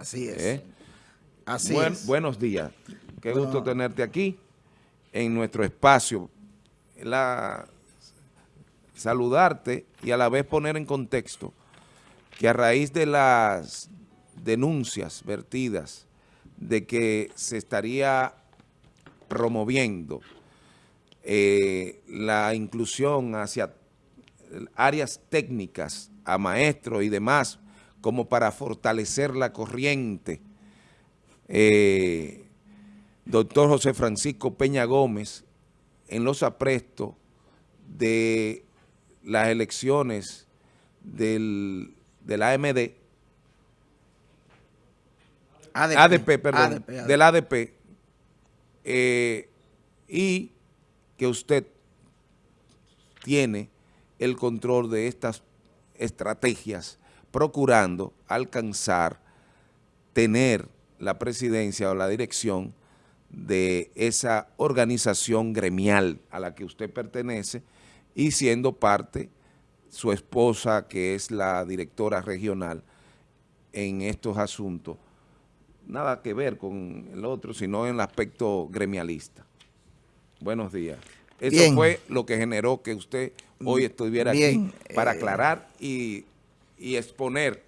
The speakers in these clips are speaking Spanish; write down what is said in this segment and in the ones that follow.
Así es. ¿Eh? Así Buen- es. Buenos días. Qué Bueno. gusto tenerte aquí en nuestro espacio. La, saludarte y a la vez poner en contexto que a raíz de las denuncias vertidas de que se estaría promoviendo eh, la inclusión hacia áreas técnicas a maestros y demás como para fortalecer la corriente. Eh, doctor José Francisco Peña Gómez en los aprestos de las elecciones del, del AMD, ADP, ADP, perdón, ADP, ADP. del ADP, eh, y que usted tiene el control de estas estrategias procurando alcanzar, tener la presidencia o la dirección de esa organización gremial a la que usted pertenece y siendo parte su esposa que es la directora regional en estos asuntos nada que ver con el otro, sino en el aspecto gremialista. Buenos días. Eso Bien. fue lo que generó que usted hoy estuviera Bien, aquí para eh, aclarar y, y exponer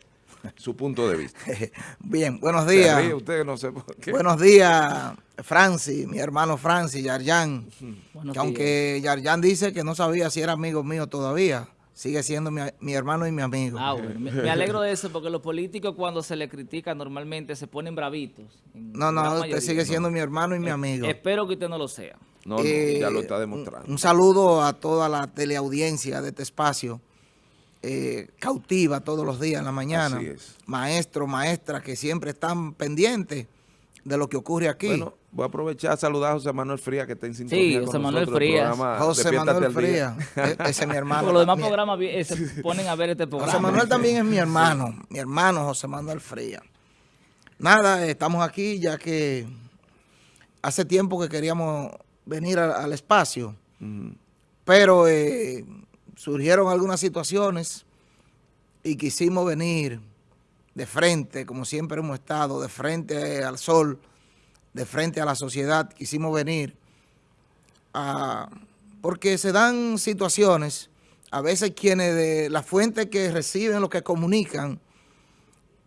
su punto de vista. Bien, buenos Se días. ríe usted, no sé por qué. Buenos días, Francis, mi hermano Francis, Yarjan. Buenos Que aunque Yarjan dice que no sabía si era amigo mío todavía, sigue siendo mi, mi hermano y mi amigo. Ah, bueno, me, me alegro de eso porque los políticos cuando se les critica normalmente se ponen bravitos. no, no, usted mayoría. sigue siendo mi hermano y mi amigo. Espero que usted no lo sea. No, no, Eh, ya lo está un- demostrando. Un, saludo a toda la teleaudiencia de este espacio, eh, cautiva todos los días en la mañana. Así es. Maestros, maestras que siempre están pendientes de lo que ocurre aquí. Bueno, voy a aprovechar a saludar a José Manuel Frías que está en sintonía Sí, con José Manuel Frías. José Manuel. Frías, e- ese es mi hermano. Porque los demás programas se ponen a ver este programa. José Manuel también es mi hermano, mi hermano José Manuel Frías. Nada, estamos aquí ya que hace tiempo que queríamos venir a- al espacio, pero eh, surgieron algunas situaciones y quisimos venir de frente, como siempre hemos estado, de frente al sol, de frente a la sociedad, quisimos venir porque se dan situaciones, a veces quienes de la fuente que reciben lo que comunican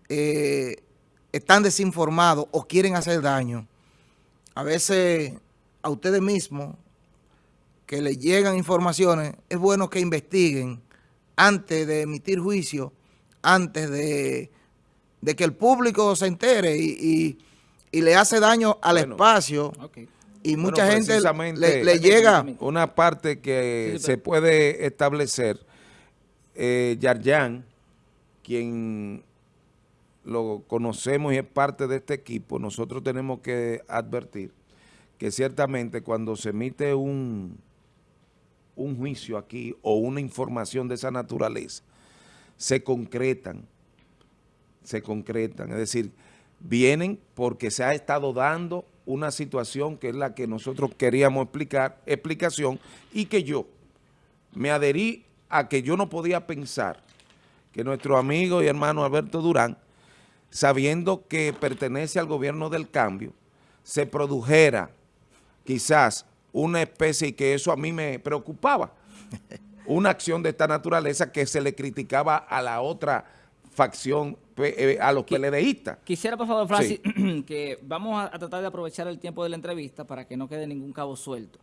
eh, están desinformados o quieren hacer daño. A veces a ustedes mismos que les llegan informaciones, es bueno que investiguen antes de emitir juicio, antes de, de que el público se entere y, y- y le hace daño al Bueno. espacio y Bueno, mucha gente le, le llega... Una parte que Sí, sí, se puede establecer, eh, Yarjan, quien lo conocemos y es parte de este equipo, nosotros tenemos que advertir que ciertamente cuando se emite un, un juicio aquí o una información de esa naturaleza, se concretan, se concretan, es decir, vienen porque se ha estado dando una situación que es la que nosotros queríamos explicar, explicación, y que yo me adherí a que yo no podía pensar que nuestro amigo y hermano Alberto Durán, sabiendo que pertenece al gobierno del cambio, se produjera quizás una especie, y que eso a mí me preocupaba, una acción de esta naturaleza que se le criticaba a la otra facción, eh, a los PLDistas. Quisiera, por favor, Francis, que vamos a, a tratar de aprovechar el tiempo de la entrevista para que no quede ningún cabo suelto.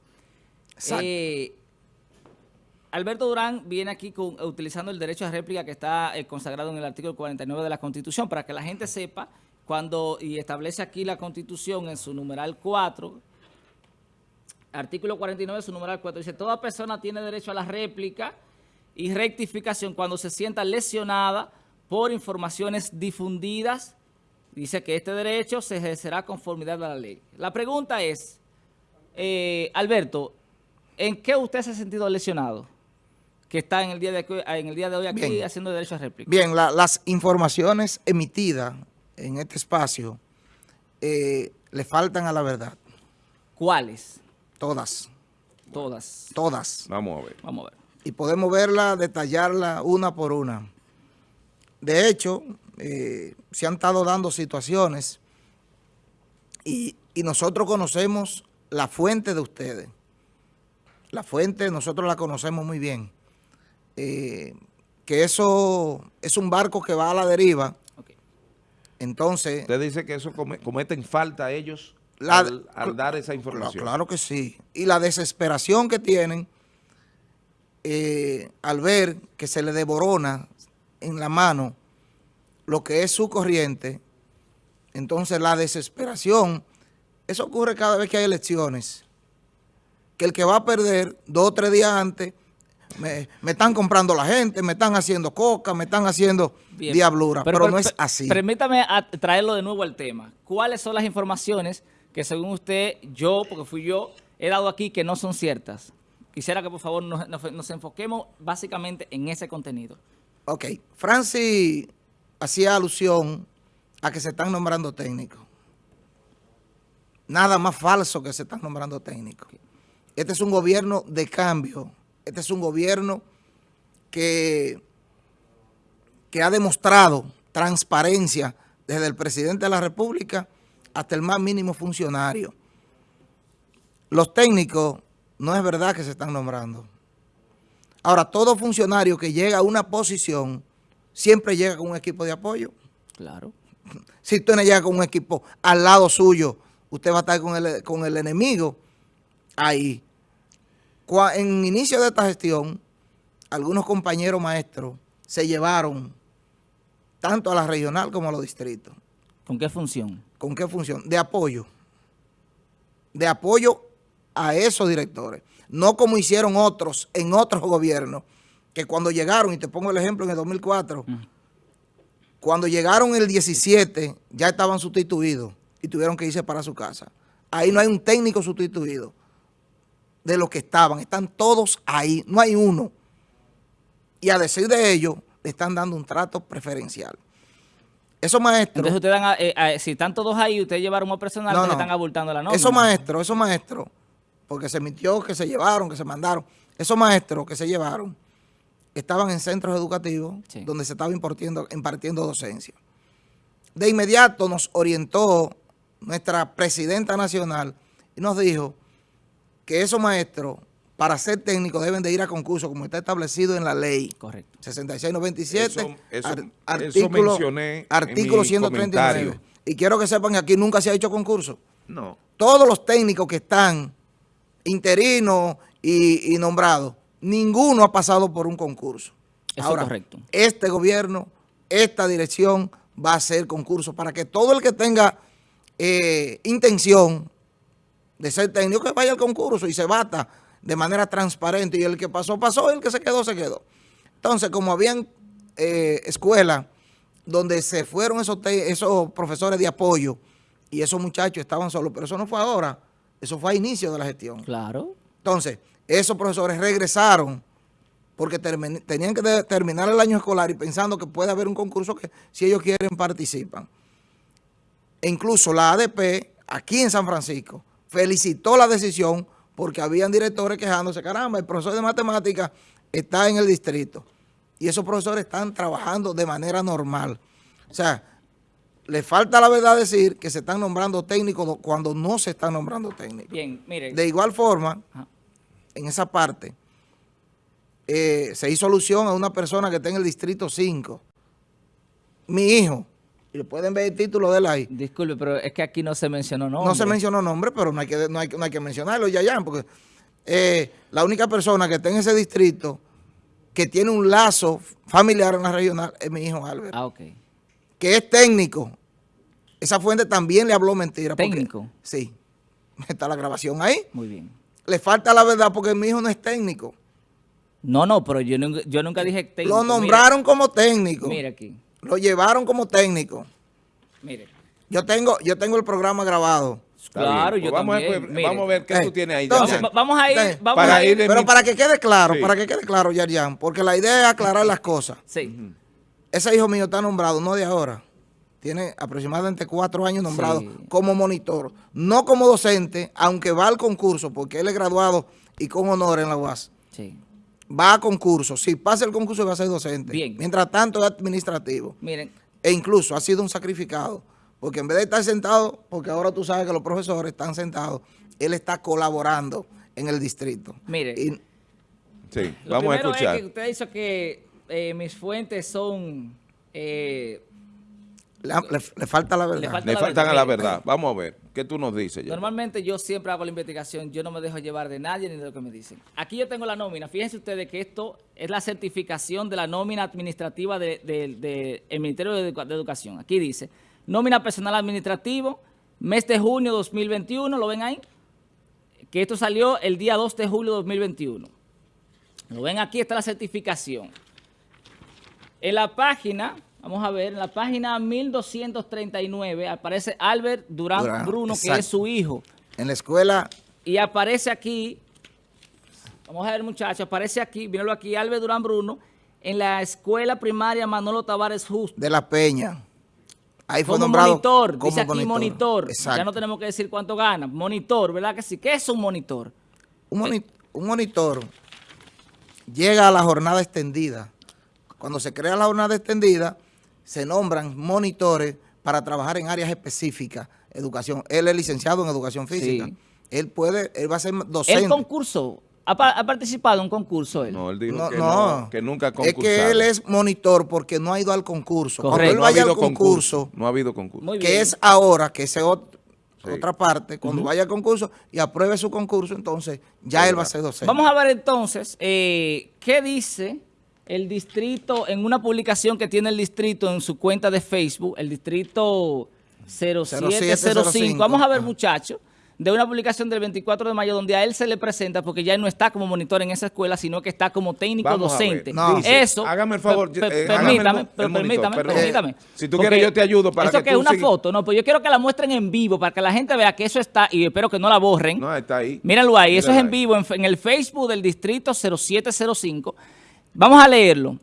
Exacto. Eh, Alberto Durán viene aquí con- utilizando el derecho a réplica que está eh, consagrado en el artículo 49 de la Constitución, para que la gente sepa cuando, y establece aquí la Constitución en su numeral 4, artículo 49 de su numeral 4, dice, toda persona tiene derecho a la réplica y rectificación cuando se sienta lesionada por informaciones difundidas. Dice que este derecho se ejercerá conformidad a la ley. La pregunta es, eh, Alberto, ¿en qué usted se ha sentido lesionado? Que está en el día de, hoy- en el día de hoy aquí Bien. haciendo derecho a réplica. Bien, la- las informaciones emitidas en este espacio eh, le faltan a la verdad. ¿Cuáles? Todas, Todas. todas. Vamos a ver. Vamos a ver. Y podemos verla, detallarla una por una. De hecho, eh, se han estado dando situaciones y, y nosotros conocemos la fuente de ustedes. La fuente nosotros la conocemos muy bien. Eh, que eso es un barco que va a la deriva. Ok. Entonces, Usted dice que eso come- cometen falta ellos La- al, al dar esa Claro, información. claro que sí. Y la desesperación que tienen eh, al ver que se le devorona en la mano lo que es su corriente, entonces la desesperación, eso ocurre cada vez que hay elecciones. Que el que va a perder dos o tres días antes, me, me están comprando la gente, me están haciendo coca, me están haciendo Bien. diablura, pero, no per- es así. Permítame traerlo de nuevo al tema. ¿Cuáles son las informaciones que según usted, yo, porque fui yo, he dado aquí que no son ciertas? Quisiera que por favor nos, nos- enfoquemos básicamente en ese contenido. Ok, Francis hacía alusión a que se están nombrando técnicos. Nada más falso que se están nombrando técnicos. Este es un gobierno de cambio. Este es un gobierno que, que ha demostrado transparencia desde el presidente de la República hasta el más mínimo funcionario. Los técnicos no es verdad que se están nombrando. Ahora, todo funcionario que llega a una posición siempre llega con un equipo de apoyo. Claro. Si usted no llega con un equipo al lado suyo, usted va a estar con el, con el enemigo ahí. En inicio de esta gestión, algunos compañeros maestros se llevaron tanto a la regional como a los distritos. ¿Con qué función? ¿Con qué función? De apoyo. De apoyo a esos directores. No como hicieron otros en otros gobiernos, que cuando llegaron, y te pongo el ejemplo en el 2004, cuando llegaron el 17, ya estaban sustituidos y tuvieron que irse para su casa. Ahí no hay un técnico sustituido de los que estaban. Están todos ahí, no hay uno. Y a decir de ellos, le están dando un trato preferencial. Esos maestros... Entonces ustedes dan a- eh, a- si están todos ahí, ustedes llevaron un personal, No, no. están abultando la nómina. Esos maestros, esos maestros, porque se mintió que se llevaron, que se mandaron, esos maestros que se llevaron estaban en centros educativos Sí. donde se estaba impartiendo, impartiendo docencia. De inmediato nos orientó nuestra presidenta nacional y nos dijo que esos maestros, para ser técnicos, deben de ir a concurso, como está establecido en la ley. Correcto. 6697, Eso- eso- ar- eso artículo, mencioné en artículo mi 139. comentario. Y quiero que sepan que aquí nunca se ha hecho concurso No. todos los técnicos que están interinos y, y nombrados, ninguno ha pasado por un concurso. Eso es correcto. este gobierno, esta dirección va a hacer concurso para que todo el que tenga eh, intención de ser técnico, que vaya al concurso y se bata de manera transparente. Y el que pasó, pasó, y el que se quedó, se quedó. Entonces, como habían eh, escuelas donde se fueron esos, esos profesores de apoyo y esos muchachos estaban solos, pero eso no fue ahora, eso fue a inicio de la gestión. Claro. Entonces, esos profesores regresaron porque tenían que terminar el año escolar y pensando que puede haber un concurso que si ellos quieren participan. E incluso la ADP, aquí en San Francisco, felicitó la decisión porque habían directores quejándose, caramba, el profesor de matemáticas está en el distrito. Y esos profesores están trabajando de manera normal. O sea, le falta la verdad decir que se están nombrando técnicos do- cuando no se están nombrando técnicos. Bien, mire. De igual forma, Ajá. en esa parte, eh, se hizo alusión a una persona que está en el distrito 5. Mi hijo. Y le pueden ver el título de él ahí. Disculpe, pero es que aquí no se mencionó nombre. No se mencionó nombre, pero no hay que, no hay, que- no hay que mencionarlo, Yayan, porque eh, la única persona que está en ese distrito que tiene un lazo familiar en la regional es mi hijo Albert, Ah, ok. que es técnico. Esa fuente también le habló mentira. porque- ¿Técnico? sí. Está la grabación ahí. Muy bien. Le falta la verdad porque mi hijo no es técnico. No, no, pero yo nunca, yo nunca dije técnico. Lo nombraron como técnico. Mira aquí. Lo llevaron como técnico. Mire. Yo tengo, yo tengo el programa grabado. Está Claro, bien. yo Pues vamos, también. A, ver, Mire. vamos a ver qué Eh, tú tienes ahí. entonces, vamos a ir, Entonces, vamos para a ir. Pero mi- para que quede claro, Sí. para que quede claro, Yarjan, porque la idea es aclarar las cosas. Sí. Ese hijo mío está nombrado, no de ahora. Tiene aproximadamente cuatro años nombrado Sí. como monitor. No como docente, aunque va al concurso, porque él es graduado y con honor en la UAS. Sí. Va a concurso. Si pasa el concurso, va a ser docente. Bien. Mientras tanto, es administrativo. Miren, e incluso ha sido un sacrificado, porque en vez de estar sentado, porque ahora tú sabes que los profesores están sentados, él está colaborando en el distrito. Mire, Y- Sí, lo vamos a escuchar. es que usted dice que eh, mis fuentes son... eh, le, le- le falta la verdad. falta Le la faltan a verdad. la verdad. Vamos a ver. ¿Qué tú nos dices? ya? Normalmente yo siempre hago la investigación, yo no me dejo llevar de nadie ni de lo que me dicen. Aquí yo tengo la nómina, fíjense ustedes que esto es la certificación de la nómina administrativa del de, de- Ministerio de, Educa- de Educación. Aquí dice, nómina personal administrativo, mes de junio 2021, ¿lo ven ahí? Que esto salió el día 2 de julio de 2021. Lo ven aquí, está la certificación. En la página, vamos a ver, en la página 1239 aparece Albert Durán, Durán, Bruno, que es su hijo. En la escuela, Y aparece aquí, vamos a ver muchachos, aparece aquí, míralo aquí, Albert Durán Bruno, en la escuela primaria Manolo Tavares Justo. de la Peña, ahí fue Como nombrado monitor, como dice aquí monitor. Exacto. Ya no tenemos que decir cuánto gana. Monitor, ¿verdad que sí? ¿Qué es un monitor? un, moni- un monitor llega a la jornada extendida. Cuando se crea la jornada extendida, se nombran monitores para trabajar en áreas específicas, educación. Él es licenciado en educación física. Sí. Él puede, él va a ser docente. Él concursó, ha, pa- ha participado en un concurso él. No, él dijo No, que, no. no, que nunca ha Es concursado. que él es monitor porque no ha ido al concurso. Cuando él no ha vaya habido al concurso, No ha habido concurso. Muy bien. que es ahora, que es Sí. otra parte, cuando vaya al concurso y apruebe su concurso, entonces ya Sí, él va a ser docente. Vamos a ver entonces eh, qué dice el distrito en una publicación que tiene el distrito en su cuenta de Facebook, el distrito 0705. Vamos a ver, muchachos, de una publicación del 24 de mayo donde a él se le presenta, porque ya él no está como monitor en esa escuela, sino que está como técnico Vamos docente. No. Dice, Eso. hágame el favor, eh, el permítame, pero el monitor, permítame, permítame. Si tú quieres, yo te ayudo para eso que que tú es una sigas. foto, no, pues yo quiero que la muestren en vivo para que la gente vea que eso está, y espero que no la borren. No, está ahí. Míralo ahí, eso es en vivo en, en el Facebook del distrito 0705. Vamos a leerlo.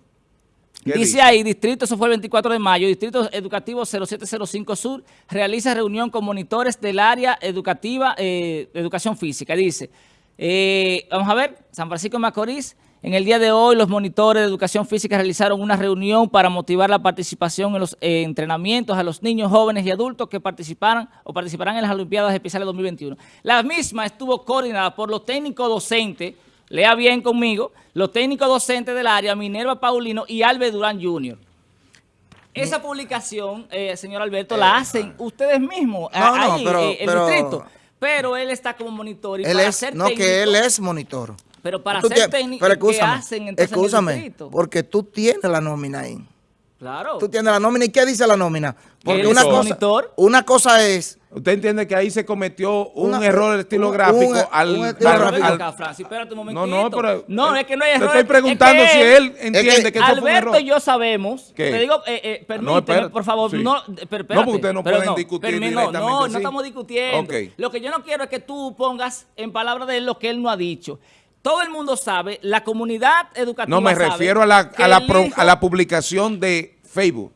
¿Qué Dice, dice? ahí, distrito, eso fue el 24 de mayo, distrito educativo 0705 Sur, realiza reunión con monitores del área educativa, eh, educación física. Dice, eh, vamos a ver, San Francisco de Macorís, en el día de hoy los monitores de educación física realizaron una reunión para motivar la participación en los eh, entrenamientos a los niños, jóvenes y adultos que participaran o participarán en las Olimpiadas Especiales 2021. La misma estuvo coordinada por los técnicos docentes, lea bien conmigo, los técnicos docentes del área, Minerva Paulino y Albert Durán Jr. Esa publicación, eh, señor Alberto, la hacen ustedes mismos, no, no, ahí, pero- eh, el pero- distrito. Pero él está como monitor y Él para es, ser no, técnico, que él es monitor. Pero para ser técnico, pero ¿qué hacen entonces en el escúchame, distrito? porque tú tienes la nómina ahí. Claro. Tú tienes la nómina. ¿Y qué dice la nómina? Porque una cosa, monitor. una cosa es... Usted entiende que ahí se cometió un Una- error estilográfico un- al, un al- estilográfico. al- acá, Francis, espérate un momentito. No, no, pero- No, es que no hay Te error. estoy es preguntando que si él entiende que, eso fue un Alberto y yo sabemos. ¿Qué? Te digo, eh, eh, permíteme, por favor. sí. No, No, pero porque espérate, ustedes no pero pueden discutir no, directamente No, así. no estamos discutiendo. Lo que yo no quiero es que tú pongas en palabras de él lo que él no ha dicho. Todo el mundo sabe, la comunidad educativa No, me sabe refiero a la, que a, la pro- hijo- a la publicación de Facebook.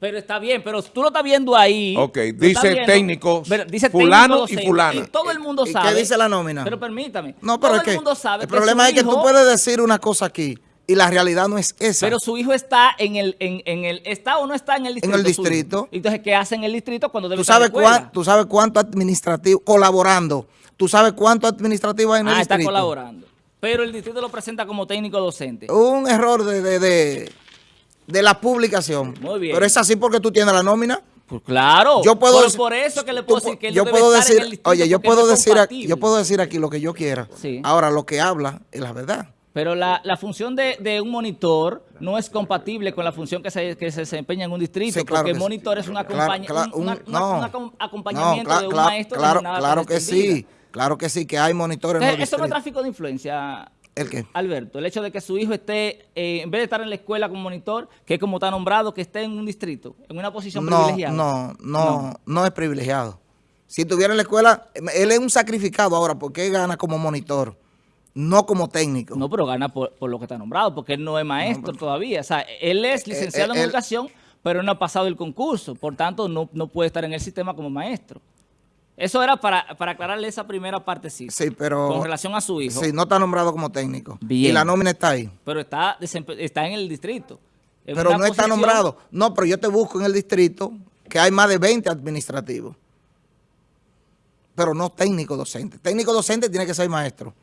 Pero está bien, pero tú lo estás viendo ahí. Ok, dice estás viendo, técnico pero dice fulano y fulana. Y todo el mundo ¿Y qué sabe. dice la nómina? Pero permítame. No, pero todo es el que mundo sabe el problema es que tú puedes decir una cosa aquí y la realidad no es esa. Pero su hijo está en el, en, en el, ¿está o no está en el distrito? el suyo? distrito. Entonces, ¿qué hace en el distrito cuando debe tú estar en la sabes, escuela? cuán- tú sabes cuánto administrativo, colaborando, tú sabes cuánto administrativo hay en el Ah, está distrito. colaborando. Pero el distrito lo presenta como técnico docente. Un error de, de, de, de la publicación. Muy bien. Pero es así porque tú tienes la nómina. Pues claro. Yo puedo por, por eso que le puedo pu- decir que él yo debe puedo estar decir, en el oye, yo puedo decir, aquí, yo puedo decir aquí lo que yo quiera. Sí. Ahora lo que habla es la verdad. Pero la, la función de, de un monitor no es compatible con la función que se, que se desempeña en un distrito, Sí, claro porque que el sí. monitor es un, Claro, acompaña- claro, un- una- un acompañamiento No, de un maestro de claro, claro que sí, claro que sí, que hay monitores en los Entonces, eso no es tráfico de influencia, ¿El qué? Alberto. El hecho de que su hijo esté, eh, en vez de estar en la escuela como monitor, que es como está nombrado, que esté en un distrito, en una posición No, privilegiada. no, no, no es privilegiado. Si estuviera en la escuela, él es un sacrificado ahora porque él gana como monitor, no como técnico. No, pero gana por, por lo que está nombrado, porque él no es maestro todavía. O sea, él es licenciado eh, en él- educación, pero no ha pasado el concurso. Por tanto, no, no puede estar en el sistema como maestro. Eso era para, para aclararle esa primera partecita. Sí, pero... Con relación a su hijo. Sí, no está nombrado como técnico. Bien. Y la nómina está ahí. Pero está, desempe- está en el distrito. en Pero no está nombrado. No, pero yo te busco en el distrito que hay más de 20 administrativos. Pero no técnico docente. Técnico docente tiene que ser maestro.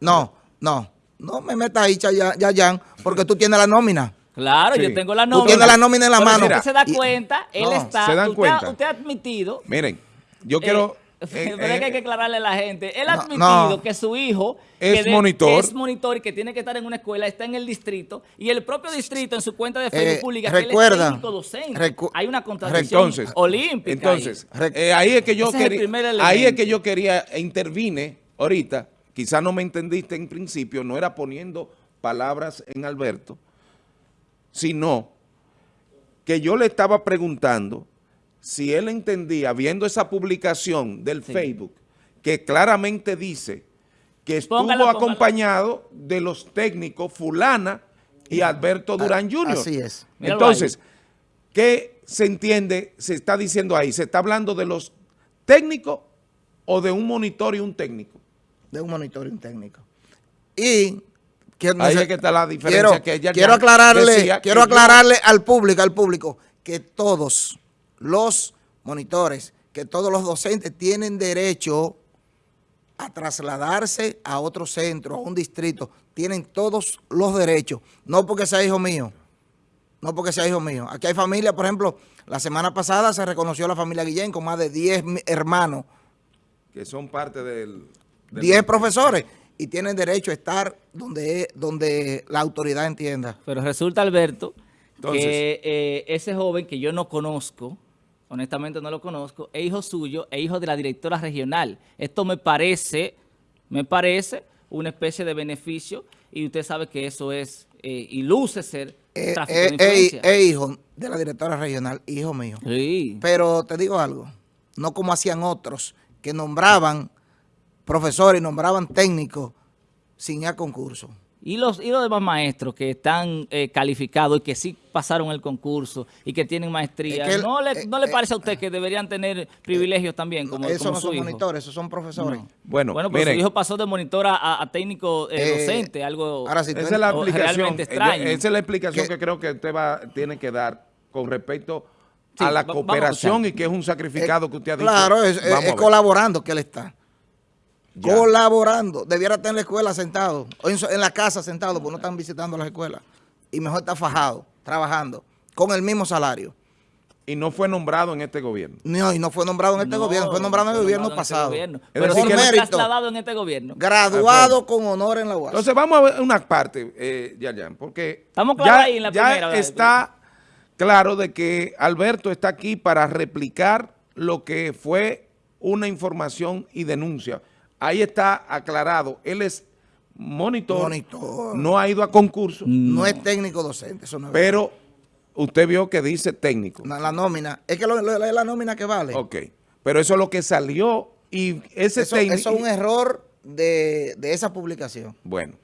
No, no. No me metas ahí, Yayan, porque tú tienes la nómina. Claro, Sí. yo tengo la Tú nómina. tienes la nómina en la Pero mano. si usted se da Y- cuenta, él No, está... ¿se dan usted, cuenta? Usted ha admitido... Miren, yo eh, quiero... pero eh, es que hay que eh, aclararle a la gente. Él ha No, admitido no. que su hijo... Es que de- monitor. que es monitor y que tiene que estar en una escuela, está en el distrito, y el propio distrito en su cuenta de Facebook Eh, pública que él es recuerda, técnico docente. recu- hay una contradicción entonces, olímpica entonces ahí. eh, ahí es que yo quería, ahí es que yo quería e intervine ahorita, quizás no me entendiste en principio, no era poniendo palabras en Alberto, sino que yo le estaba preguntando si él entendía, viendo esa publicación del Facebook, que claramente dice que estuvo acompañado de los técnicos fulana y Alberto Durán Jr. Así es. Entonces, ¿qué se entiende, se está diciendo ahí? ¿Se está hablando de los técnicos o de un monitor y un técnico? de un técnico. Y que Ahí se- es que está la diferencia quiero, que ella quiero ya aclararle, quiero yo- aclararle al público, al público, que todos los monitores, que todos los docentes tienen derecho a trasladarse a otro centro, a un distrito, tienen todos los derechos, no porque sea hijo mío, no porque sea hijo mío. Aquí hay familias, por ejemplo, la semana pasada se reconoció la familia Guillén con más de 10 mi- hermanos. Que son parte del... del- 10 profesores y tienen derecho a estar donde, donde la autoridad entienda. Pero resulta, Alberto, Entonces- que eh, ese joven que yo no conozco, honestamente no lo conozco, es hijo suyo, es hijo de la directora regional. Esto me parece, me parece una especie de beneficio y usted sabe que eso es, eh, y luce ser Eh, tráfico eh, de influencia. eh, eh, hijo de la directora regional, hijo mío. Sí. Pero te digo algo, no como hacían otros, que nombraban profesores, nombraban técnicos sin ir a concurso. Y los, y los demás maestros que están eh, calificados y que sí pasaron el concurso y que tienen maestría, Es que el- ¿no, le, eh, ¿no le eh, parece a usted que deberían tener privilegios también como, esos como no su son hijo? monitores, esos son profesores. No. Bueno, Bueno, pero miren, su hijo pasó de monitor a, a- a técnico eh, Eh, docente, algo... ahora tú esa es la explicación, eh, extraño. esa es la explicación Que- que creo que usted va, tiene que dar con respecto Sí, a la a cooperación y que es un sacrificado que usted ha dicho. Claro, es, colaborando que él está. Ya. Colaborando. Debiera estar en la escuela sentado, o en, la casa sentado, porque no están visitando las escuelas. Y mejor está fajado, trabajando, con el mismo salario. Y no fue nombrado en este gobierno. No, y no fue nombrado en este No, gobierno, fue nombrado en el gobierno este pasado. gobierno. Pero decir, sí que- fue mérito. trasladado en este gobierno. Graduado con honor en la UAS. Entonces vamos a ver una parte, eh, Yayan, porque Estamos claros ya, ahí en la ya primera, ¿verdad? está claro de que Alberto está aquí para replicar lo que fue una información y denuncia. Ahí está aclarado, él es monitor, Monitor. no ha ido a concurso, no es técnico docente, eso no es pero usted vio que dice técnico. verdad. la nómina. Es que lo- lo- es la nómina que vale. Ok, pero eso es lo que salió y ese Eso, técnico... eso es un error de, de esa publicación. Bueno,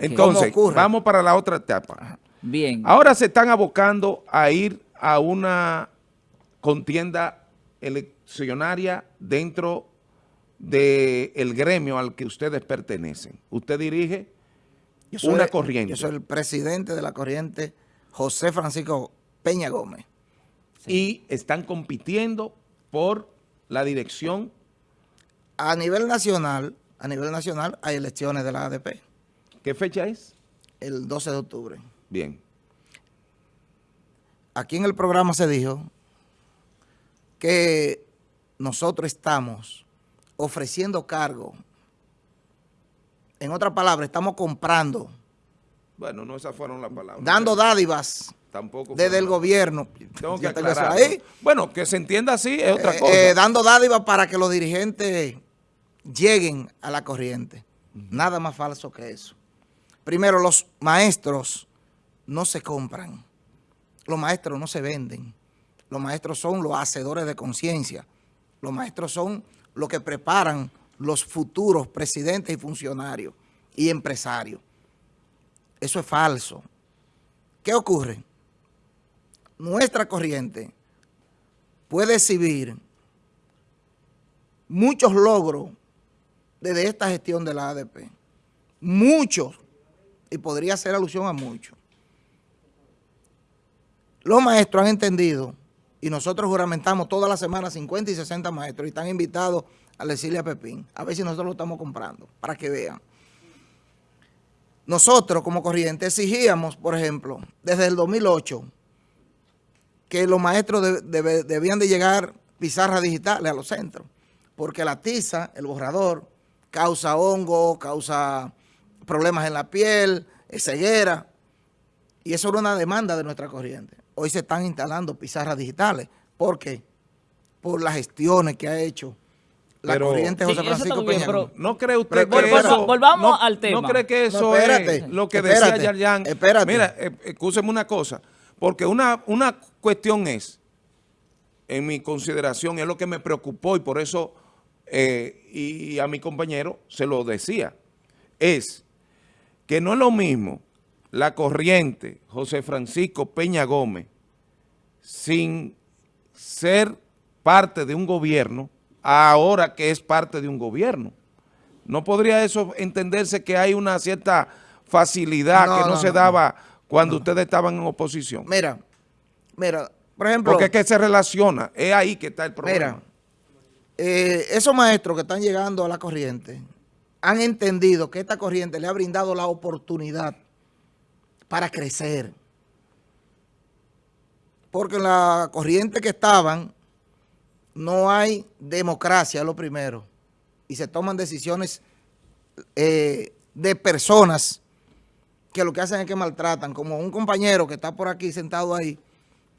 entonces vamos para la otra etapa. Bien. Ahora se están abocando a ir a una contienda eleccionaria dentro del gremio al que ustedes pertenecen. Usted dirige una corriente Yo soy el presidente de la corriente, José Francisco Peña Gómez. y están compitiendo por la dirección. A nivel nacional, a nivel nacional hay elecciones de la ADP ¿Qué fecha es? el 12 de octubre. Bien. Aquí en el programa se dijo que nosotros estamos ofreciendo cargo. En otras palabras, estamos comprando, Bueno, no esas fueron las palabras. dando dádivas Tampoco desde el gobierno. Tengo que aclarar. ahí. Bueno, que se entienda así es otra Eh, cosa. eh, dando dádivas para que los dirigentes lleguen a la corriente. Nada más falso que eso. Primero, los maestros no se compran. Los maestros no se venden. Los maestros son los hacedores de conciencia. Los maestros son los que preparan los futuros presidentes y funcionarios y empresarios. Eso es falso. ¿Qué ocurre? Nuestra corriente puede exhibir muchos logros desde esta gestión de la ADP. Muchos. Y podría hacer alusión a muchos. los maestros han entendido, y nosotros juramentamos toda la semana 50 y 60 maestros, y están invitados a decirle a Pepín, a ver si nosotros lo estamos comprando, para que vean. Nosotros, como corriente, exigíamos, por ejemplo, desde el 2008, que los maestros debían de llegar pizarras digitales a los centros, porque la tiza, el borrador, causa hongo, causa problemas en la piel, ceguera, y eso era una demanda de nuestra corriente. Hoy se están instalando pizarras digitales. ¿Por qué? Por las gestiones que ha hecho la corriente José Francisco Peña. ¿No cree usted que eso... Volvamos al tema. ¿No cree que eso es lo que decía Yarjan? Espérate. Mira, eh, escúcheme una cosa. Porque una, una cuestión es, en mi consideración, es lo que me preocupó y por eso, eh, y a mi compañero se lo decía, es que no es lo mismo la corriente José Francisco Peña Gómez sin ser parte de un gobierno ahora que es parte de un gobierno. ¿No podría eso entenderse que hay una cierta facilidad que no, se daba cuando ustedes estaban en oposición? Mira, mira, por ejemplo... Porque es que se relaciona, es ahí que está el problema. Mira, eh, esos maestros que están llegando a la corriente han entendido que esta corriente le ha brindado la oportunidad para crecer. Porque en la corriente que estaban no hay democracia, lo primero. Y se toman decisiones eh, de personas que lo que hacen es que maltratan, como un compañero que está por aquí sentado ahí,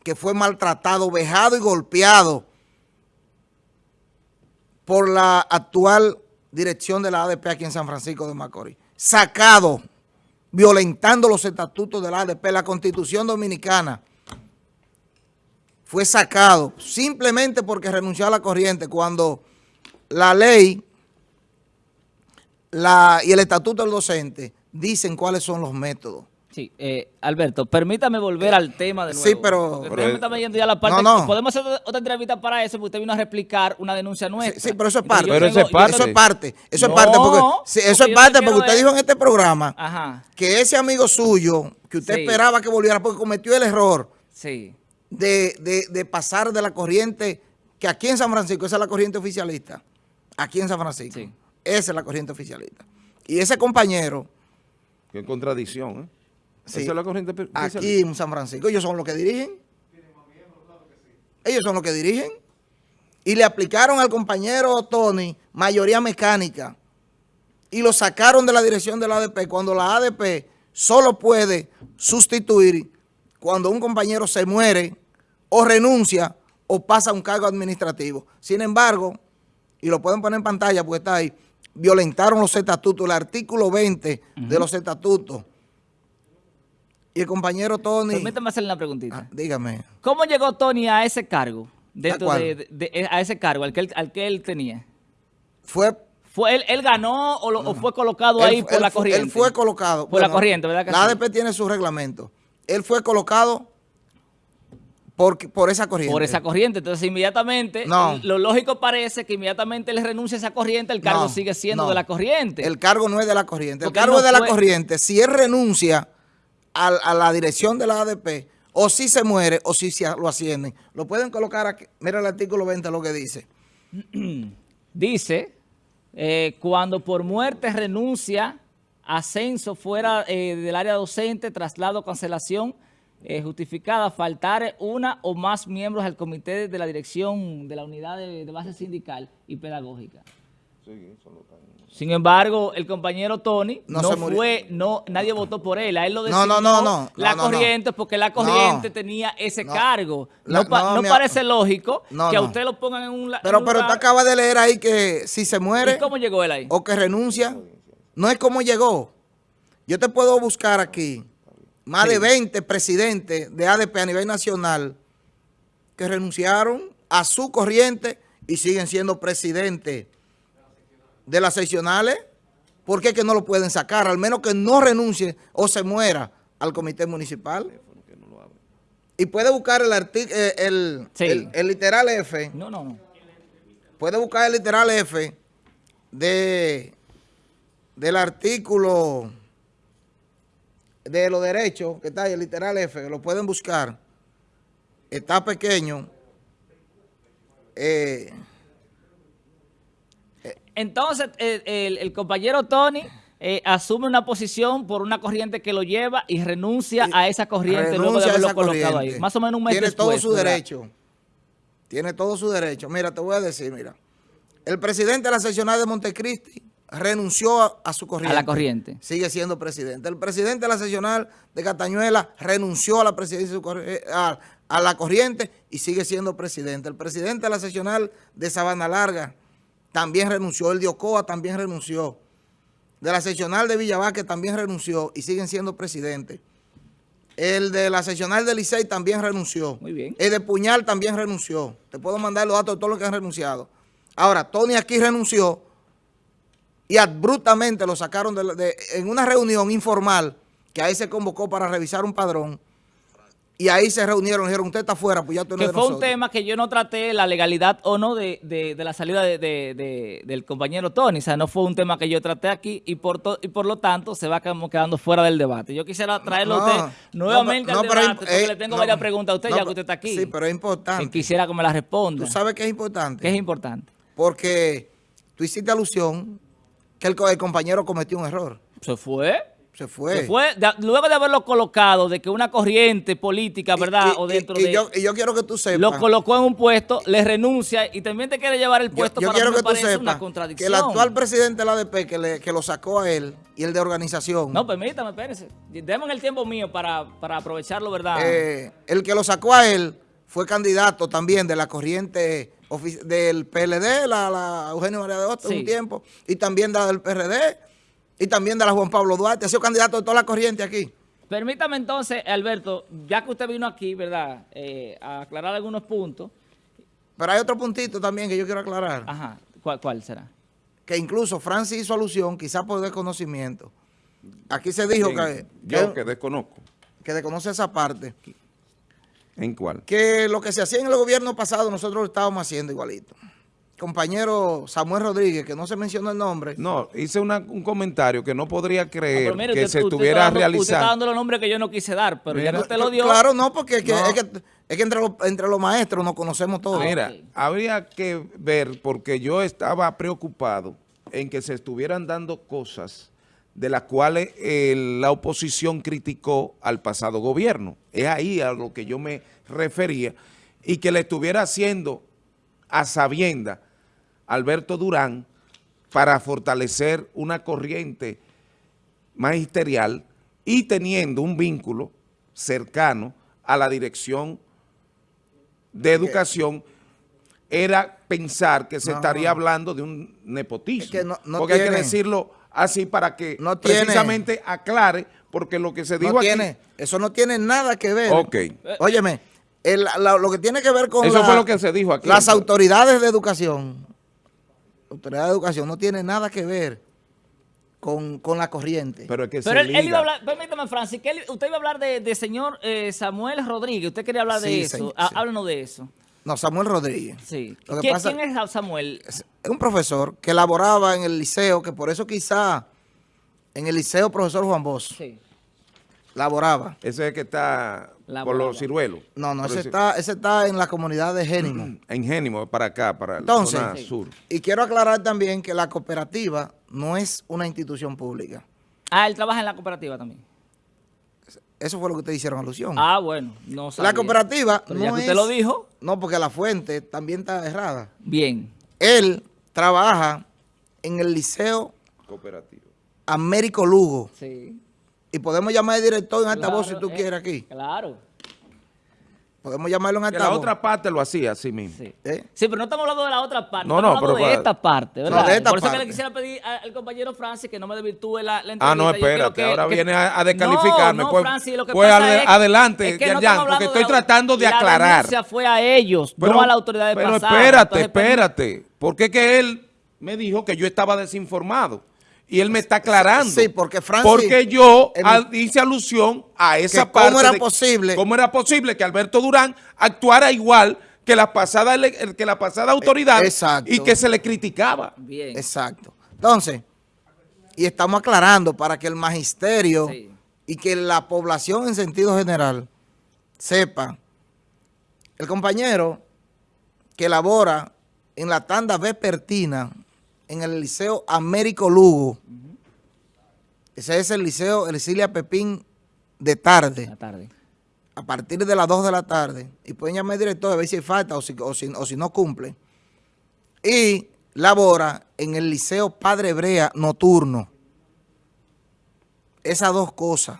que fue maltratado, vejado y golpeado por la actual dirección de la ADP aquí en San Francisco de Macorís. Sacado, violentando los estatutos de la ADP, la Constitución Dominicana. Fue sacado simplemente porque renunció a la corriente cuando la ley la, y el estatuto del docente dicen cuáles son los métodos. Sí, eh, Alberto, permítame volver al tema de nuevo. Sí, pero... permítame yendo ya a la parte... No, no. Podemos hacer otra entrevista para eso, porque usted vino a replicar una denuncia nuestra. Sí, pero eso es parte. Pero eso es parte. Eso es parte. Eso es parte porque, eso es parte porque usted dijo en este programa que ese amigo suyo, que usted esperaba que volviera porque cometió el error sí. de, de, de pasar de la corriente, que aquí en San Francisco, esa es la corriente oficialista, aquí en San Francisco, esa es la corriente oficialista. Y ese compañero... Qué contradicción, ¿eh? Sí. es la corriente Aquí en San Francisco, ellos son los que dirigen. Ellos son los que dirigen. Y le aplicaron al compañero Tony mayoría mecánica. Y lo sacaron de la dirección de la ADP cuando la ADP solo puede sustituir cuando un compañero se muere o renuncia o pasa un cargo administrativo. Sin embargo, y lo pueden poner en pantalla porque está ahí, violentaron los estatutos, el artículo 20 de los estatutos y el compañero Tony... Permítame hacerle una preguntita. Ah, dígame. ¿Cómo llegó Tony a ese cargo? Dentro de, a ese cargo, al que él, al que él tenía. Fue... ¿Fue él, él ganó o, fue colocado ahí por la corriente? Él fue colocado. Por la corriente, ¿verdad? la ADP tiene su reglamento. Él fue colocado por, por esa corriente. Por esa corriente. Entonces, inmediatamente, lo lógico parece que inmediatamente él renuncia a esa corriente, el cargo sigue siendo de la corriente. El cargo no es de la corriente. el cargo es de la corriente. Si él renuncia a, la dirección de la ADP, o si se muere, o si lo ascienden. Lo pueden colocar aquí. Mira el artículo 20 lo que dice. dice, eh, cuando por muerte renuncia, ascenso fuera eh, del área docente, traslado, cancelación, eh, justificada, faltar una o más miembros al comité de la dirección de la unidad de, base sindical y pedagógica. Sí, eso lo sin embargo, el compañero Tony no, fue, no, nadie votó por él, a él lo decidió no, no, no, la corriente porque la corriente tenía ese cargo. No, parece lógico que a usted lo pongan en un Pero, pero usted acaba de leer ahí que si se muere... ¿Y cómo llegó él ahí? O que renuncia, no es como llegó. Yo te puedo buscar aquí más de 20 presidentes de ADP a nivel nacional que renunciaron a su corriente y siguen siendo presidentes de las seccionales, ¿por qué que no lo pueden sacar? Al menos que no renuncie o se muera al comité municipal. Y puede buscar el, eh, el, el, literal F. No, no, no. Puede buscar el literal F de, del artículo de los derechos, que está ahí, el literal F, lo pueden buscar. está pequeño. Eh, Entonces, el, el- el compañero Tony eh, asume una posición por una corriente que lo lleva y renuncia a esa corriente luego de haberlo colocado corriente. ahí. Más o menos un mes Tiene después. todo su ¿verdad? derecho. Tiene todo su derecho. Mira, te voy a decir, mira. El presidente de la seccional de Montecristi renunció a, a su corriente. A la corriente. Sigue siendo presidente. El presidente de la seccional de Catañuela renunció a la presidencia de su corri- eh, a, a la corriente y sigue siendo presidente. El presidente de la seccional de Sabana Larga también renunció. El de Ocoa también renunció. De la seccional de Villavaque también renunció y siguen siendo presidentes. El de la seccional de Licey también renunció. Muy bien. El de Puñal también renunció. Te puedo mandar los datos de todos los que han renunciado. Ahora, Tony aquí renunció y abruptamente lo sacaron de, en una reunión informal que ahí se convocó para revisar un padrón y ahí se reunieron y dijeron, usted está fuera, pues ya usted no Que fue un nosotros". tema que yo no traté la legalidad o no de, de- de la salida de- de- de- del compañero Tony. O sea, no fue un tema que yo traté aquí y por, to- y por lo tanto se va quedando fuera del debate. Yo quisiera traerlo a No, usted no, nuevamente no, al debate porque eh, le tengo no, varias preguntas a usted ya que usted está aquí. Sí, pero es Y importante. quisiera que me las responda. Tú sabes que es importante. que es importante. Porque tú hiciste alusión que el compañero cometió un error. Se fue. Se fue. Se fue. De- luego de haberlo colocado, de que una corriente política, Y- ¿verdad? y- o dentro y- y de... yo, y yo quiero que tú sepas. lo colocó en un puesto, le renuncia y también te quiere llevar el puesto yo para quiero que me tú una contradicción. que el actual presidente de la ADP que, le- que lo sacó a él y el de organización, No, permítame, espérese. Deme el tiempo mío para, para aprovecharlo, ¿verdad? eh, el que lo sacó a él fue candidato también de la corriente del PLD, la, la Eugenio María de Hostos, Sí. un tiempo, y también la del PRD, y también de la Juan Pablo Duarte. Ha sido candidato de toda la corriente aquí. Permítame entonces, Alberto, ya que usted vino aquí, ¿verdad? Eh, a aclarar algunos puntos. Pero hay otro puntito también que yo quiero aclarar. Ajá, ¿cuál, cuál será? que incluso Francis hizo alusión, quizás por desconocimiento. Aquí se dijo que, Yo que, que desconozco. que desconoce esa parte, ¿En cuál? que lo que se hacía en el gobierno pasado nosotros lo estábamos haciendo igualito. Compañero Samuel Rodríguez, que no se mencionó el nombre, No, hice una- un comentario que no podría creer mire, que usted- se usted estuviera dando- Usted está realizando. dando los nombres que yo no quise dar, pero ya que usted lo dio... Claro, no, porque es que, No. es que, es que entre, los, entre los maestros nos conocemos todos. Mira, habría que ver, porque yo estaba preocupado en que se estuvieran dando cosas de las cuales eh, la oposición criticó al pasado gobierno. Es ahí a lo que yo me refería, y que le estuviera haciendo a sabienda Alberto Durán para fortalecer una corriente magisterial y teniendo un vínculo cercano a la dirección de educación era pensar que se No, estaría no. hablando de un nepotismo. Es que no- porque hay que decirlo así para que tiene- precisamente aclare, porque lo que se dijo aquí... tiene, eso no tiene nada que ver. Ok. Óyeme, el- la- lo que tiene que ver con Eso la- fue lo que se dijo aquí. las autoridades de educación, autoridades de educación no tiene nada que ver con, con la corriente. Pero es que Pero se él, él iba a hablar, permítame, Francis, que él- usted iba a hablar de, de señor eh, Samuel Rodríguez. Usted quería hablar de Sí, eso. señor, Há- sí. Háblanos de eso. no, Samuel Rodríguez. Sí. Lo que ¿Quién, pasa- quién es Samuel? Es un profesor que laboraba en el liceo, que por eso quizá en el liceo profesor Juan Bosch Sí. Laboraba. Ese es el que está por los ciruelos. No, no, ese está, ese está en la comunidad de Génimo. En Génimo, para acá, para Entonces, la zona sur. y quiero aclarar también que la cooperativa no es una institución pública. Ah, él trabaja en la cooperativa también. Eso fue lo que ustedes hicieron alusión. Ah, bueno, no sabía. la cooperativa Pero no ya que usted es- lo dijo, No, porque la fuente también está errada. bien. Él trabaja en el liceo Cooperativo. Américo Lugo. Sí. Y podemos llamar al director en altavoz Claro, si tú eh, quieres aquí. Claro. Podemos llamarlo en Que la altavoz. otra parte lo hacía así mismo. Sí. ¿Eh? Sí, pero no estamos hablando de la otra parte, No, estamos no, hablando pero de para- esta parte, ¿verdad? No, de esta Por eso que parte. le quisiera pedir al compañero Francis que no me desvirtúe la, la entrevista. Ah, no, espérate, que- ahora que- viene a, a descalificarme. No, no, pues Francis, lo que pues pasa ade- es- adelante, es que no Yerjan, estamos porque estoy de- tratando de La aclarar. denuncia fue a ellos, no a la autoridad de pero pasada. espérate, Entonces, pues, espérate. Porque es que él me dijo que yo estaba desinformado. Y él me está aclarando. Sí, porque Francis- Porque yo el- hice alusión a esa Que cómo parte. era de- posible- ¿Cómo era posible que Alberto Durán actuara igual que la pasada, que la pasada autoridad exacto. y que se le criticaba? Bien. Exacto. Entonces, y estamos aclarando para que el magisterio Sí. y que la población en sentido general sepa el compañero que labora en la tanda vespertina en el Liceo Américo Lugo, ese es el Liceo Elicilia Pepín de tarde, La tarde. a partir de las 2 de la tarde, y pueden llamar al director a ver si hay falta o si, o si, o si no cumple, y labora en el Liceo Padre Brea nocturno. Esas dos cosas,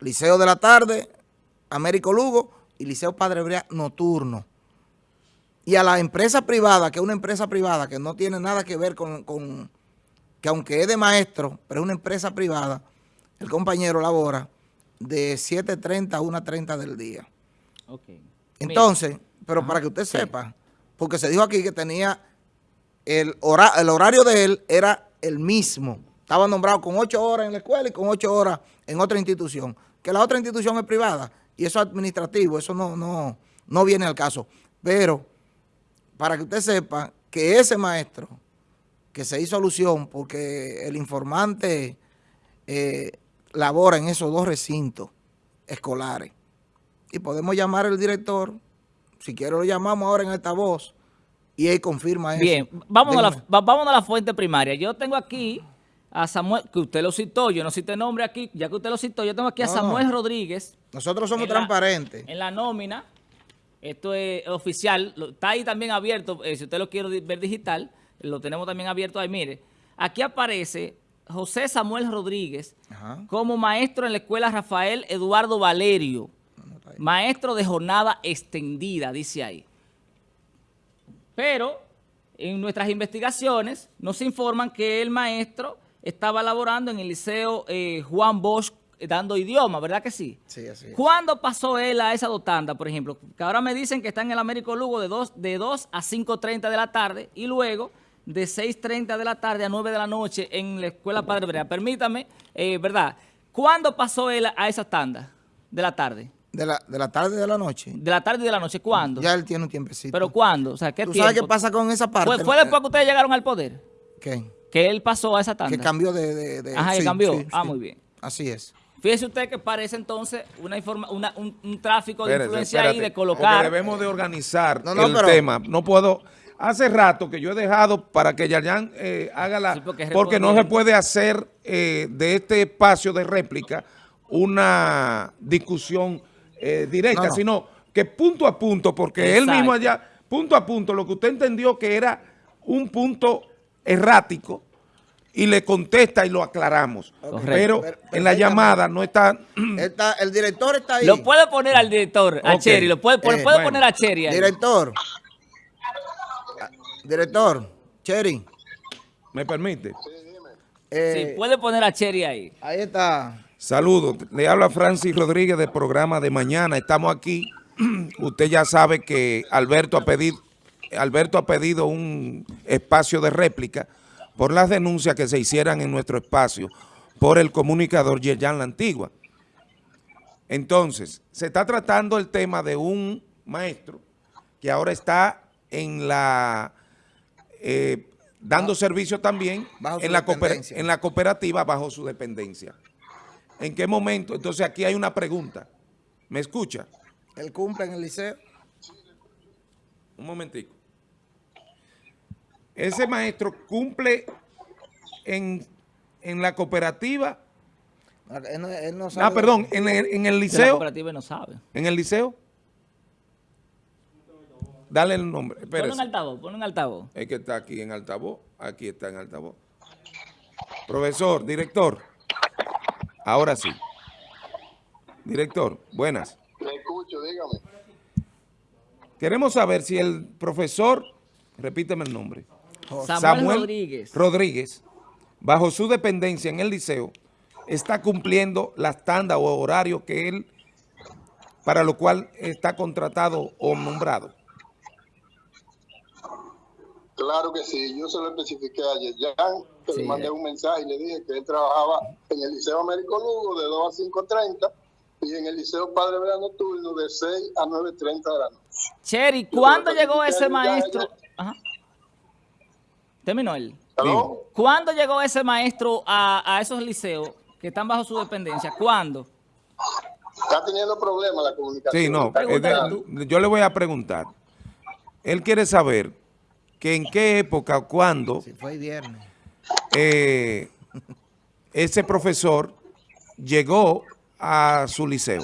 Liceo de la tarde, Américo Lugo, y Liceo Padre Brea nocturno. Y a la empresa privada, que es una empresa privada que no tiene nada que ver con, con- que aunque es de maestro, pero es una empresa privada, el compañero labora de 7.30 a 1.30 del día. Ok. Entonces, pero para que usted sepa, porque se dijo aquí que tenía el, hora- el horario de él era el mismo. Estaba nombrado con ocho horas en la escuela y con ocho horas en otra institución. Que la otra institución es privada y eso es administrativo, eso no, no, no viene al caso. Pero para que usted sepa que ese maestro que se hizo alusión porque el informante eh, labora en esos dos recintos escolares y podemos llamar al director, si quiere lo llamamos ahora en altavoz y él confirma eso. Bien, vámonos a, la, Dígame. va- vámonos a la fuente primaria. Yo tengo aquí a Samuel, que usted lo citó, yo no cité nombre aquí, ya que usted lo citó, yo tengo aquí a No, Samuel. Rodríguez Nosotros somos en la- transparentes. en la nómina. Esto es oficial, está ahí también abierto, eh, si usted lo quiere ver digital, lo tenemos también abierto ahí, mire. Aquí aparece José Samuel Rodríguez Ajá. como maestro en la escuela Rafael Eduardo Valerio, maestro de jornada extendida, dice ahí. Pero en nuestras investigaciones nos informan que el maestro estaba laborando en el liceo eh, Juan Bosch dando idioma, ¿verdad que sí? Sí, así es. ¿Cuándo pasó él a esa dotanda, por ejemplo? Que ahora me dicen que está en el Américo Lugo de 2, de 2 a 5.30 de la tarde y luego de 6.30 de la tarde a 9 de la noche en la Escuela Padre Brea. Permítame, eh, ¿verdad? ¿Cuándo pasó él a esa tanda de la tarde? De la, de la tarde y de la noche. De la tarde y de la noche, ¿cuándo? Ya él tiene un tiempecito. ¿Pero cuándo? O sea, ¿qué ¿Tú tiempo? sabes qué pasa con esa parte? ¿Fue, fue después que ustedes llegaron al poder? ¿Qué? Que él pasó a esa tanda. Que cambió de... de- de- Ajá, sí, cambió. sí, ah, sí. muy bien. Así es. Fíjese usted que parece entonces una informa una- un, un tráfico de Espérate, influencia ahí espérate, de porque colocar. debemos de organizar No, no, el pero- tema. No puedo... Hace rato que yo he dejado para que Yayan eh, haga la... Sí, porque porque, no se puede hacer eh, de este espacio de réplica una discusión eh, directa, No, no. sino que punto a punto, porque él mismo allá, punto a punto, lo que usted entendió que era un punto errático y le contesta y lo aclaramos. Pero Per- en la llamada no está... Está- el director está ahí. Lo puede poner al director, a Ok. Cherry, lo puede, poner- Eh, puede bueno. poner a Cherry ahí. Director. Director. Cherry. ¿Me permite? eh, Sí, puede poner a Cherry ahí. Ahí está. Saludos, le habla Francis Rodríguez del programa de mañana. Estamos aquí. Usted ya sabe que Alberto ha pedido, Alberto ha pedido un espacio de réplica por las denuncias que se hicieran en nuestro espacio por el comunicador Yerjan La Antigua. Entonces, se está tratando el tema de un maestro que ahora está en la eh, dando servicio también en la, en la cooperativa bajo su dependencia. ¿En qué momento? Entonces aquí hay una pregunta. ¿Me escucha? Él cumple en el liceo. Un momentico. Ese maestro cumple en, en la cooperativa, Él no, él no sabe ah, perdón, en el, en el De la liceo, cooperativa no sabe. en el liceo. Dale el nombre, espérese. en altavoz, ponlo en altavoz. Es que está aquí en altavoz, aquí está en altavoz. Profesor, director, ahora sí. Director, buenas. Le escucho, dígame. Queremos saber si el profesor, repíteme el nombre, Samuel, Rodríguez. Rodríguez, bajo su dependencia en el liceo, está cumpliendo las tandas o horarios que él, para lo cual está contratado o nombrado. Claro que sí, yo se lo especifiqué ayer. Ya que Sí, le mandé un mensaje y le dije que él trabajaba en el Liceo Américo Lugo de 2 a 5.30 y en el Liceo Padre Verano Nocturno de 6 a 9.30 de la noche. Cherry, ¿cuándo llegó ese ya- maestro? ya- Ajá. Terminó él. ¿Cuándo llegó ese maestro a, a esos liceos que están bajo su dependencia? ¿Cuándo? está teniendo problemas la comunicación. Sí, no, de- tú. yo le voy a preguntar. Él quiere saber que en qué época o cuándo Si fue el viernes. eh, ese profesor llegó a su liceo.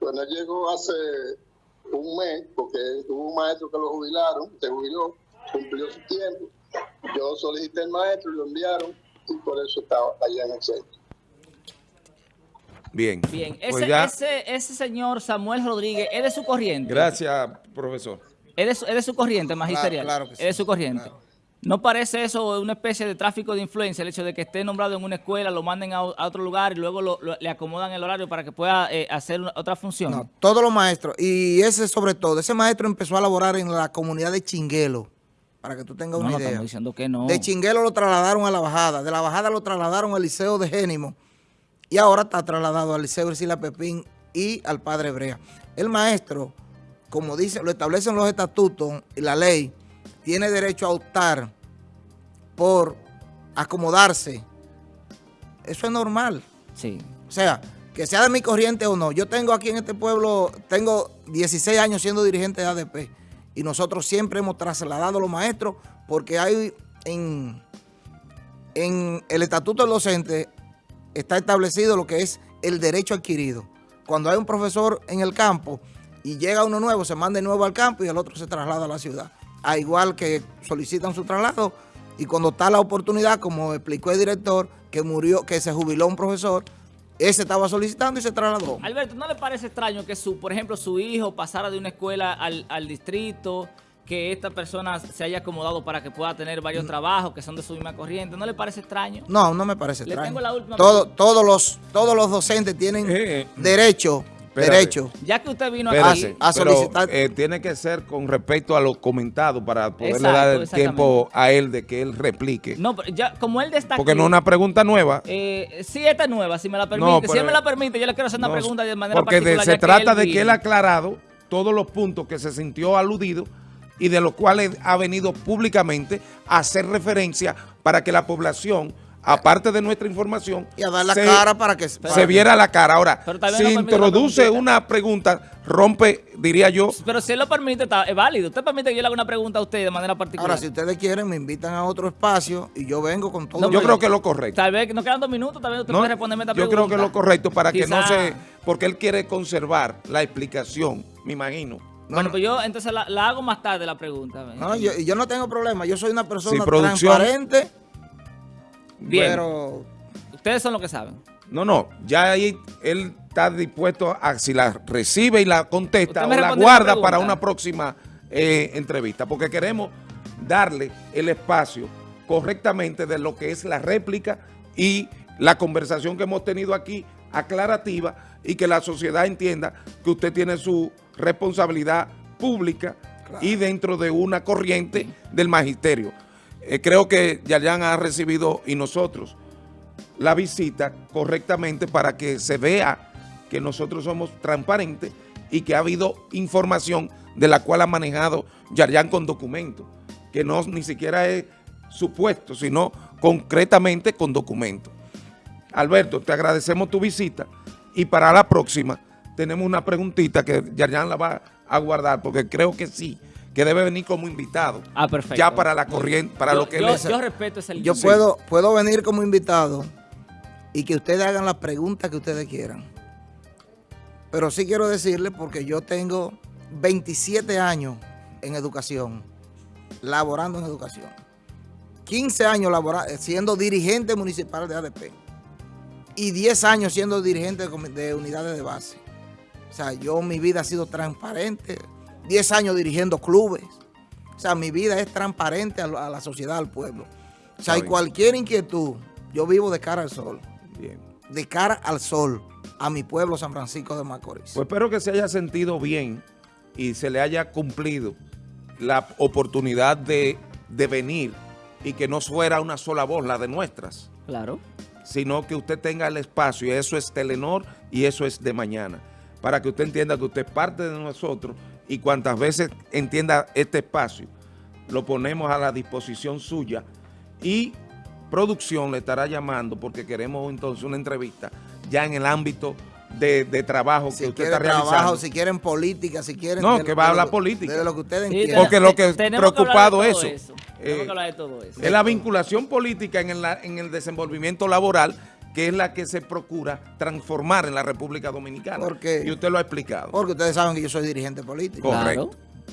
Bueno, él llegó hace un mes, porque hubo un maestro que lo jubilaron, se jubiló, cumplió su tiempo. Yo solicité el maestro y lo enviaron, y por eso estaba allá en el centro. Bien. Bien, Pues ese, ya- ese, ese señor Samuel Rodríguez, ¿es de su corriente? Gracias, profesor. ¿Es de su, es de su corriente magisterial? claro que sí, Es de su corriente. claro. ¿No parece eso una especie de tráfico de influencia, el hecho de que esté nombrado en una escuela, lo manden a, a otro lugar y luego lo- lo- le acomodan el horario para que pueda eh, hacer una- otra función? No, todos los maestros. Y ese sobre todo, ese maestro empezó a laborar en la comunidad de Chinguelo, para que tú tengas No, una no, idea. estamos diciendo que no. De Chinguelo lo trasladaron a la Bajada, de la Bajada lo trasladaron al Liceo de Génimo y ahora está trasladado al Liceo Ercila Pepín y al Padre Brea. El maestro, como dice, lo establecen los estatutos y la ley, tiene derecho a optar por acomodarse. Eso es normal. Sí. O sea, que sea de mi corriente o no. Yo tengo aquí en este pueblo, tengo 16 años siendo dirigente de ADP y nosotros siempre hemos trasladado a los maestros porque hay en, en el estatuto del docente está establecido lo que es el derecho adquirido. Cuando hay un profesor en el campo y llega uno nuevo, se manda de nuevo al campo y el otro se traslada a la ciudad. A igual que solicitan su traslado y cuando está la oportunidad, como explicó el director, que murió, que se jubiló un profesor, ese estaba solicitando y se trasladó. Alberto, ¿no le parece extraño que, su, por ejemplo, su hijo pasara de una escuela al, al distrito, que esta persona se haya acomodado para que pueda tener Mm. varios trabajos que son de su misma corriente? ¿No le parece extraño? No, no me parece Le extraño. tengo la última Todo- todos, los, todos los docentes tienen Eh, derecho, espérate. derecho. Ya que usted vino Espérate, aquí... a pero, solicitar- eh, tiene que ser con respecto a lo comentado para poderle Exacto, dar el tiempo a él de que él replique. No, pero ya, como él destaca... Porque no es una pregunta nueva. Eh, sí, esta es nueva, si me la permite. No, si pero- él me la permite, yo le quiero hacer una No, pregunta de manera porque particular. se ya trata de que él ha aclarado todos los puntos que se sintió aludido y de los cuales ha venido públicamente a hacer referencia para que la población, aparte de nuestra información, Y a dar la se, cara para que para se que- viera la cara. Ahora, si no introduce una pregunta, rompe, diría yo, Pero si él lo permite, está, es válido. Usted permite que yo le haga una pregunta a usted de manera particular. Ahora, si ustedes quieren, me invitan a otro espacio y yo vengo con todo. No, yo creo que es lo correcto. Tal vez nos quedan dos minutos, tal vez usted ¿no? puede responderme esta Yo pregunta. creo que es lo correcto para que no se... Porque él quiere conservar la explicación, me imagino. Bueno, pues yo entonces la, la hago más tarde la pregunta. No, yo, y yo no tengo problema. Yo soy una persona Sí, transparente, Bien, pero ustedes son los que saben. No, no, ya ahí él está dispuesto a si la recibe y la contesta o la guarda la para una próxima eh, entrevista, porque queremos darle el espacio correctamente de lo que es la réplica y la conversación que hemos tenido aquí aclarativa y que la sociedad entienda que usted tiene su responsabilidad pública y dentro de una corriente del magisterio. Eh, creo que Yayan ha recibido y nosotros la visita correctamente para que se vea que nosotros somos transparentes y que ha habido información de la cual ha manejado Yarjan con documentos, que no ni siquiera es supuesto, sino concretamente con documentos. Alberto, te agradecemos tu visita y para la próxima tenemos una preguntita que Yarjan la va a guardar porque creo que sí, que debe venir como invitado. Ah, perfecto. Ya para la corriente, para yo, lo que yo, él es. yo respeto ese yo puedo, puedo venir como invitado y que ustedes hagan las preguntas que ustedes quieran. Pero sí quiero decirles, porque yo tengo 27 años en educación, laborando en educación. 15 años labora- siendo dirigente municipal de ADP y 10 años siendo dirigente de unidades de base. O sea, yo mi vida ha sido transparente, 10 años dirigiendo clubes. O sea, mi vida es transparente a, la- a la sociedad, al pueblo. O sea, y bien. cualquier inquietud, yo vivo de cara al sol, Bien. de cara al sol, a mi pueblo San Francisco de Macorís. Pues espero que se haya sentido bien y se le haya cumplido la oportunidad de, de venir y que no fuera una sola voz, la de nuestras, Claro. sino que usted tenga el espacio y eso es Telenor y eso es de mañana, para que usted entienda que usted es parte de nosotros y cuantas veces entienda este espacio, lo ponemos a la disposición suya y producción le estará llamando porque queremos entonces una entrevista ya en el ámbito de, de trabajo Si que usted quieren está realizando. trabajo, si quieren política, si quieren... No, de- que va a hablar lo- política. De lo que ustedes Sí. Porque lo que que preocupado todo eso, Tenemos eh, que hablar de todo eso. Es la vinculación política en el, en el desenvolvimiento laboral que es la que se procura transformar en la República Dominicana. Porque- y usted lo ha explicado. Porque ustedes saben que yo soy dirigente político. Correcto.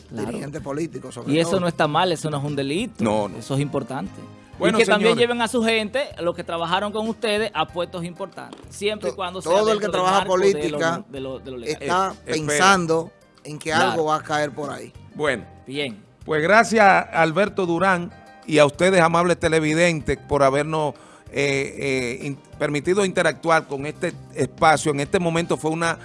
Claro. Dirigente político, sobre Y eso todo. no está mal, eso no es un delito. No, no. Eso es importante. Bueno, y que también lleven a su gente, los que trabajaron con ustedes, a puestos importantes. Siempre y cuando sea todo el que trabaja marco de lo- política de lo, de lo legal. está Eh, espera. pensando en que Claro. algo va a caer por ahí. Bueno, Bien. pues gracias a Alberto Durán y a ustedes, amables televidentes, por habernos eh, eh, permitido interactuar con este espacio. En este momento fue una,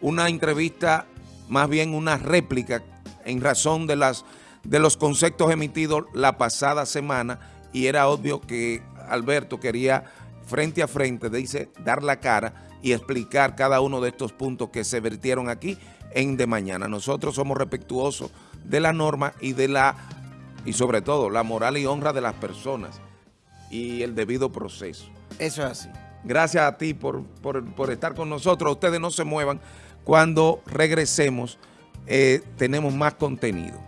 una entrevista, más bien una réplica, en razón de, las, de los conceptos emitidos la pasada semana, y era obvio que Alberto quería frente a frente, dice, dar la cara y explicar cada uno de estos puntos que se vertieron aquí en De Mañana. Nosotros somos respetuosos de la norma y de la, y sobre todo, la moral y honra de las personas y el debido proceso. Eso es así. Gracias a ti por, por- por estar con nosotros. Ustedes no se muevan. Cuando regresemos, eh, tenemos más contenido.